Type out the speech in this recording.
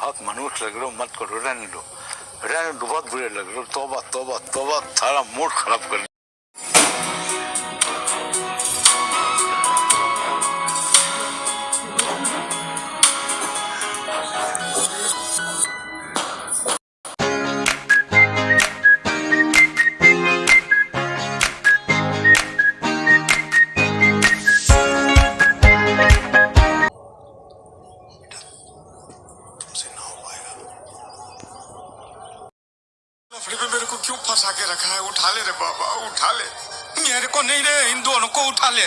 बहुत मनुष्य लग रहे हो मत करो रहने दो रहने दो बहुत बुरे लग रहे हो तोबा तोबा तोबा सारा मूड खराब कर को क्यों फंसा के रखा है? उठा ले रे बाबा, उठा ले। मेरे को नहीं रे, इन दोनों को उठा ले।